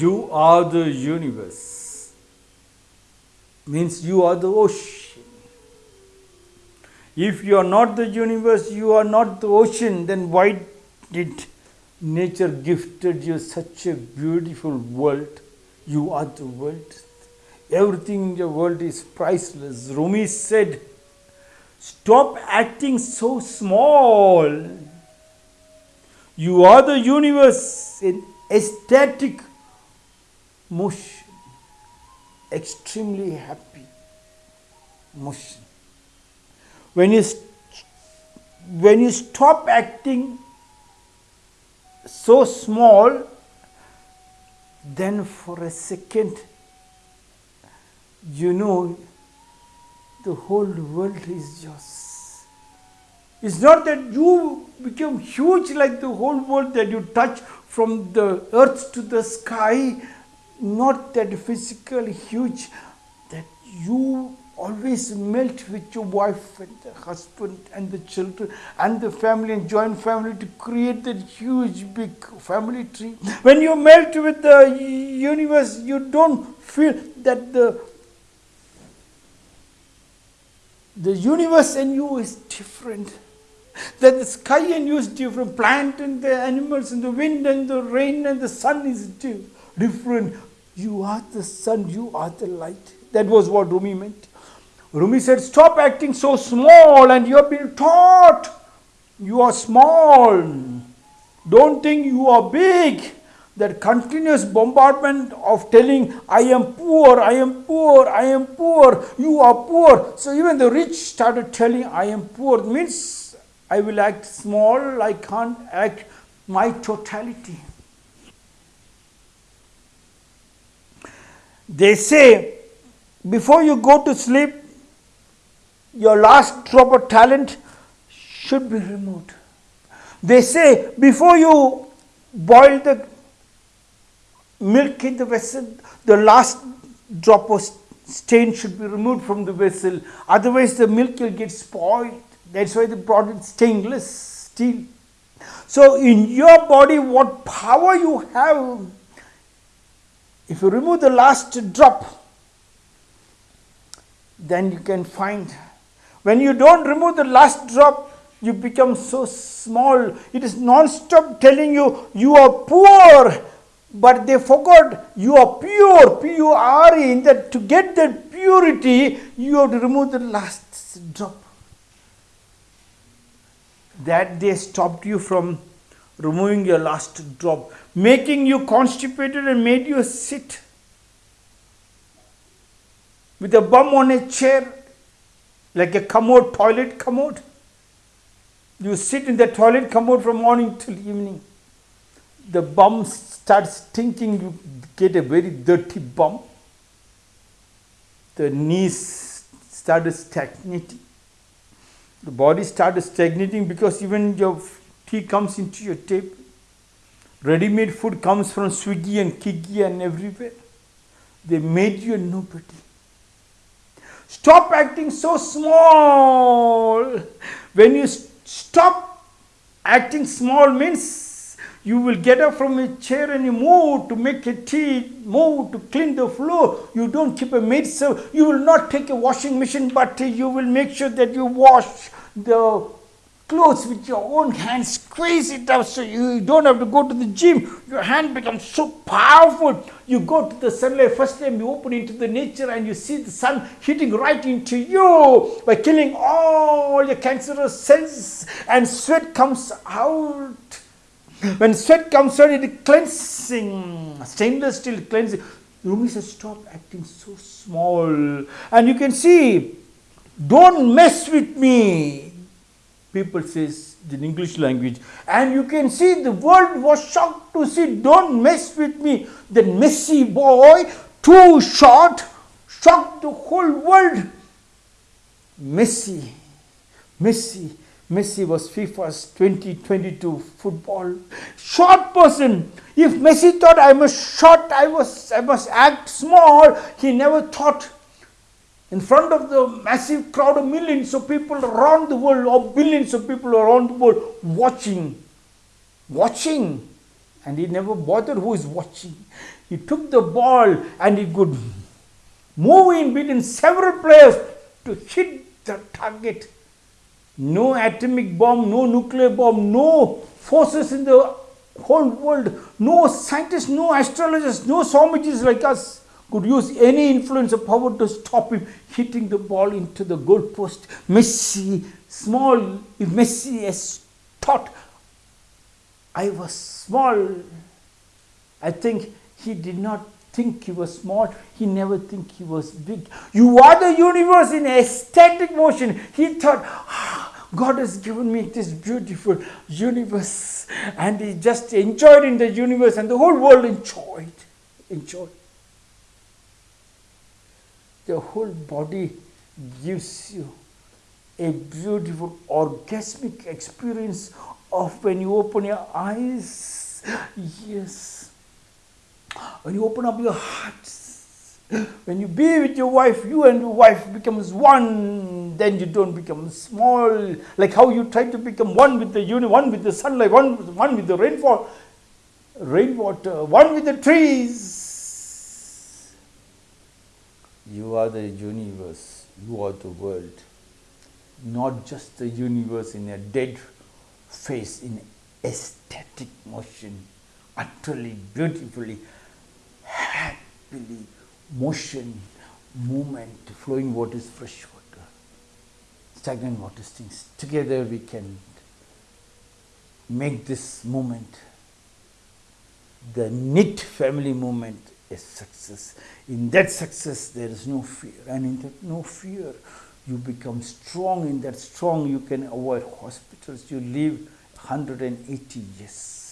You are the universe. Means you are the ocean. If you are not the universe, you are not the ocean, then why did nature gifted you such a beautiful world? You are the world. Everything in the world is priceless. Rumi said, Stop acting so small. You are the universe in ecstatic motion, extremely happy motion. When you, when you stop acting so small, then for a second, you know the whole world is yours. It's not that you become huge like the whole world that you touch from the earth to the sky, not that physically huge, that you always melt with your wife and the husband and the children and the family and joint family to create that huge big family tree. When you melt with the universe, you don't feel that the the universe and you is different. That the sky and you is different. Plant and the animals and the wind and the rain and the sun is different. You are the sun, you are the light. That was what Rumi meant. Rumi said, Stop acting so small and you have been taught you are small. Don't think you are big that continuous bombardment of telling, I am poor, I am poor, I am poor, you are poor. So even the rich started telling, I am poor, means I will act small, I can't act my totality. They say, before you go to sleep, your last drop of talent should be removed. They say, before you boil the milk in the vessel, the last drop of stain should be removed from the vessel. Otherwise, the milk will get spoiled. That's why they brought it stainless steel. So, in your body, what power you have, if you remove the last drop, then you can find. When you don't remove the last drop, you become so small. It is non-stop telling you, you are poor but they forgot you are pure, P-U-R-E, in that to get that purity, you have to remove the last drop. That they stopped you from removing your last drop, making you constipated and made you sit with a bum on a chair, like a commode, toilet commode. You sit in the toilet commode from morning till evening. The bum starts stinking, you get a very dirty bum. The knees started stagnating. The body started stagnating because even your tea comes into your table. Ready-made food comes from Swiggy and Kiggy and everywhere. They made you a nobody. Stop acting so small. When you stop acting small means you will get up from a chair and you move to make a tea, move to clean the floor. You don't keep a maid servant. You will not take a washing machine, but you will make sure that you wash the clothes with your own hands, squeeze it out so you don't have to go to the gym. Your hand becomes so powerful. You go to the sunlight, first time you open into the nature and you see the sun hitting right into you by killing all your cancerous cells and sweat comes out when sweat comes out, it cleansing, stainless steel cleansing. Rumi says, stop acting so small. And you can see, don't mess with me. People says in English language. And you can see the world was shocked to see, don't mess with me. The messy boy, too short, shocked the whole world. Messi, Messi Messi was FIFA's 2022 football short person. If Messi thought I must short, I was I must act small, he never thought in front of the massive crowd of millions of people around the world or billions of people around the world watching, watching and he never bothered who is watching. He took the ball and he could move in between several players to hit the target. No atomic bomb, no nuclear bomb, no forces in the whole world, no scientists, no astrologers, no Swamijis like us could use any influence or power to stop him hitting the ball into the goalpost. Messi, small, if Messi has thought I was small, I think he did not think he was small. He never think he was big. You are the universe in ecstatic motion. He thought, ah, God has given me this beautiful universe. And he just enjoyed in the universe and the whole world enjoyed. Enjoyed. The whole body gives you a beautiful orgasmic experience of when you open your eyes. Yes. When you open up your heart. When you be with your wife, you and your wife becomes one, then you don't become small. Like how you try to become one with the universe, one with the sunlight, one, one with the rainfall, rainwater, one with the trees. You are the universe, you are the world. Not just the universe in a dead face in ecstatic motion, utterly, beautifully, happily, motion, movement, flowing waters, fresh water, stagnant water things. Together we can make this moment, the knit family movement, a success. In that success, there is no fear, and in that no fear, you become strong. In that strong you can avoid hospitals. You live 180 years